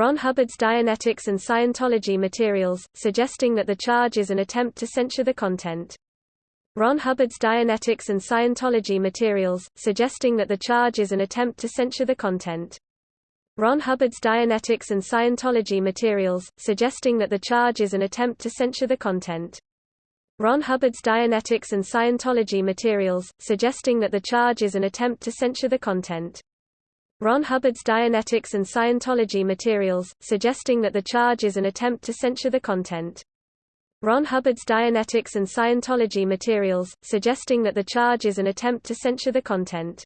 Ron Hubbard's Dianetics and Scientology materials, suggesting that the charge is an attempt to censure the content. Ron Hubbard's Dianetics and Scientology materials, suggesting that the charge is an attempt to censure the content. Ron Hubbard's Dianetics and Scientology materials, suggesting that the charge is an attempt to censure the content. Ron Hubbard's Dianetics and Scientology materials, suggesting that the charge is an attempt to censure the content. Ron Hubbard's Dianetics and Scientology materials, suggesting that the charge is an attempt to censure the content. Ron Hubbard's Dianetics and Scientology materials, suggesting that the charge is an attempt to censure the content.